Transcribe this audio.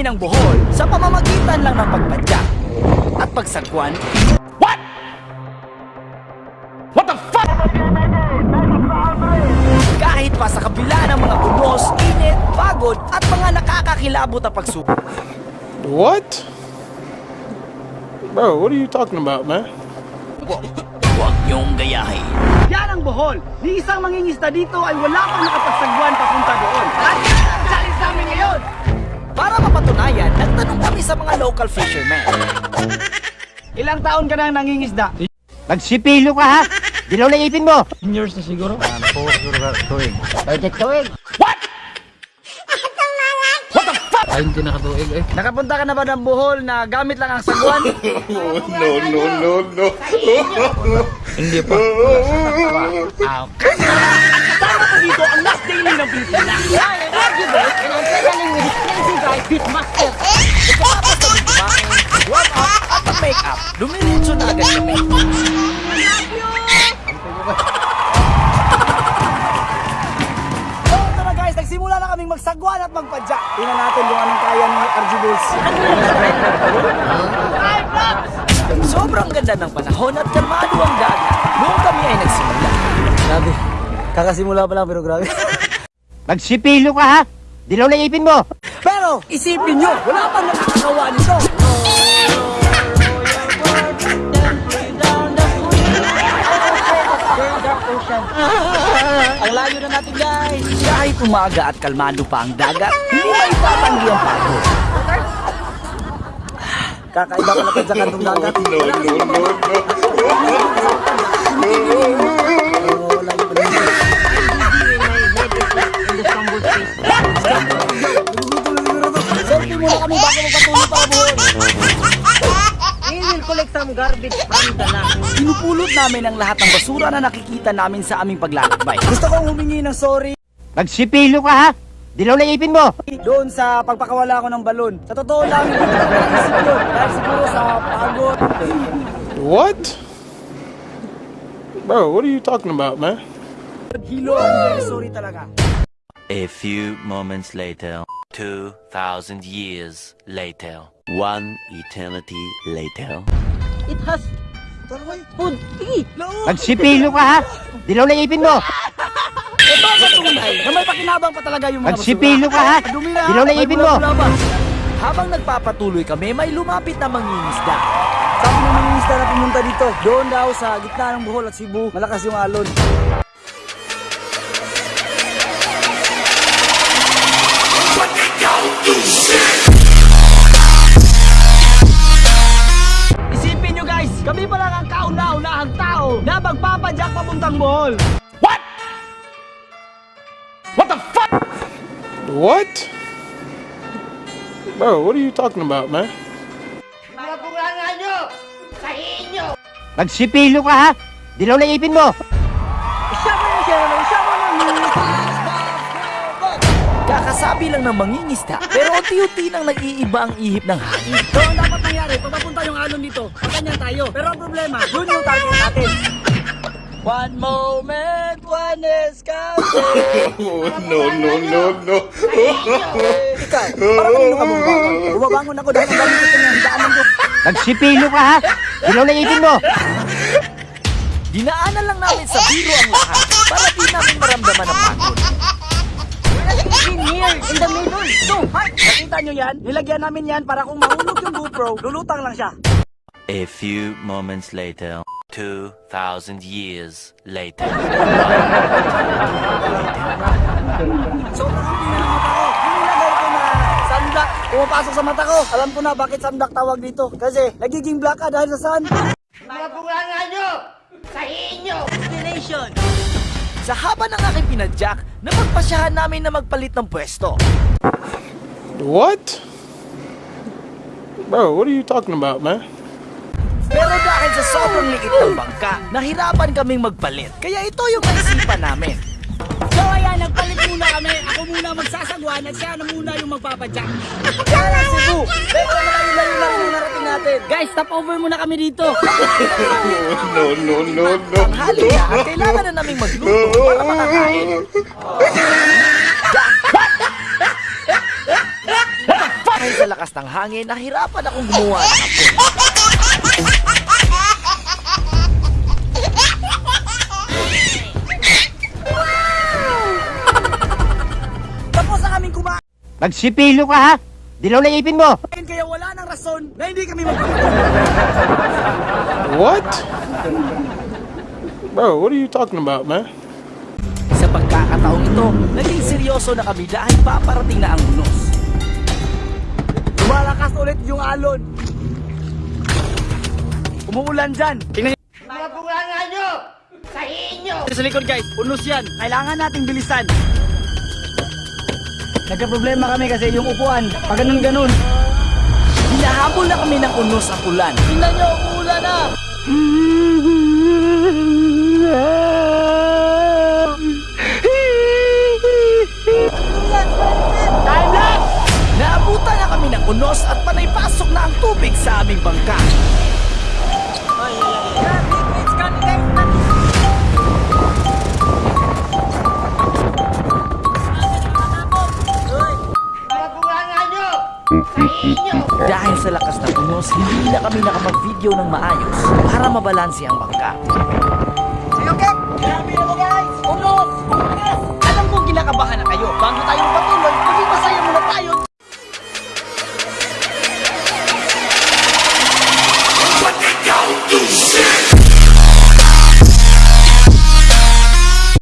namin ang Bohol sa pamamagitan lang ng pagpadyak at pagsagwan. What? What the fuck? Kahit pa sa kabila ng mga unos, init, pagod at mga nakakakilabot na pagsubok. What? Bro, what are you talking about, man? Huwag niyong gayahin. Yan ang Bohol. Ni isang mangingisda dito ay wala pang nakapagsagwan papunta doon. At sa mga local fishermen. Ilang taon ka nang nangingisda? Magsipilo ka ha! Dilaw na ipin mo! Years na siguro. Nakapunta ka na ba ng Bohol na gamit lang ang sagwan? no, no, no, no. Hindi pa. Kasama ko dito ang last daily ng Pilipinas. Pagkatapos kami kumain, warm up at mag-make up, lumiritso na agad kami. So, ito na guys, nagsimula na kaming magsagwan at magpadya. Tingnan natin kung anong kaya ni RG Bulls. Sobrang ganda ng panahon at kalmado ang dagat. Noong kami ay nagsimula. Grabe. Kakasimula pa lang pero grabe. Magsipilo ka ha! Dilaw na ipin mo! Pero, isipin nyo, wala pang nakakagawa nito. Ang layo na natin guys. Kahit umaga at kalmado pa ang dagat, hindi maitatanggi ang pagod. Kakaiba pala pa sa kantong dagat. No, no, no, no. Selfie kami bago magpatuloy para buhon. We will collect some garbage from the land. Pinupulot namin ang lahat ng basura na nakikita namin sa aming paglalakbay. Gusto kong humingi ng sorry Magsipilo ka ha! Dilaw na ipin mo! doon sa pagpakawala ko ng balon. Sa totoo lang, hindi ko naisip yun. Dahil siguro sa pagod. What? Bro, what are you talking about, man? Hilo, I'm very sorry talaga. A few moments later, 2,000 years later, one eternity later. It has food. Tigi! Magsipilo ka ha! Dilaw na ipin mo! Ito ang patunay na may pakinabang pa talaga yung mga Magsipilo ka ha! Dumi na, Dilaw na may ipin mo! Habang nagpapatuloy kami, may lumapit na mangingisda. Sabi ng mga isda na pumunta dito, doon daw sa gitna ng Bohol at Cebu, malakas yung alon. Isipin nyo guys, kami pa lang ang kauna-unahang tao na magpapadyak papuntang Bohol. What? Bro, what are you talking about, man? Magsipilo ka ha! Dilaw na ipin mo! Kakasabi lang ng mangingisda, pero unti-unti nang nag-iiba ang ihip ng hangin. So, ang dapat nangyari, pag mapunta yung alon dito, paganyan tayo. Pero ang problema, yun yung target natin. One moment, one is coming. Oh, no, no, no, no. Ikaw, parang kanino ka bumabangon? Bumabangon ako dahil ang dami gusto niya hidaanan ko. Magsipilo ka ha! Dilaw na ipin mo! Dinaanan lang namin sa biro ang lahat para di namin maramdaman ang pagod. Here, in the middle. So, hi! Nakita nyo yan? Nilagyan namin yan para kung mahulog yung GoPro, lulutang lang siya. A few moments later, 2,000 years later. Sobrang sunblock, pumapasok sa mata ko. Alam ko na bakit sunblock tawag dito. Kasi nagiging black ka dahil sa sun. Sa haba ng aking pinadyak, napagpasyahan namin na magpalit ng pwesto. What? Bro, what are you talking about, man? Pero dahil sa sobrang liit ng bangka, nahirapan kaming magpalit. Kaya ito yung naisipan namin. Kami. Ako muna magsasagwan at siya na muna yung magpapadyak. Lang Cebu, medyo malayo-layo lang yung narating natin. Guys, stop over muna kami dito. No, no, no, no. Ang hali na at kailangan na naming magluto para makakain. Dahil sa lakas lakas ng hangin, nahirapan akong gumawa ng apoy. Magsipilo ka ha! Dilaw na ipin mo! kaya wala nang rason na hindi kami magpapatuloy. What? Bro, what are you talking about, man? Sa pagkakataong ito, naging seryoso na kami dahil paparating na ang unos. Lumalakas ulit yung alon. Umuulan dyan. Tingnan Mga nyo! Sa inyo! Sa likod guys, unos yan. Kailangan nating bilisan. Nagka-problema kami kasi yung upuan, pag ganun-ganun. Hinahabol na kami ng unos ang ulan. Tingnan nyo, umuulan na! Naabutan na kami ng unos at panay pasok na ang tubig sa aming bangka. Dahil sa lakas ng unos, hindi na kami nakapag-video ng maayos para mabalansi ang bangka. Okay, grabe na guys! Unos! Unos! Alam kong kinakabahan na kayo bago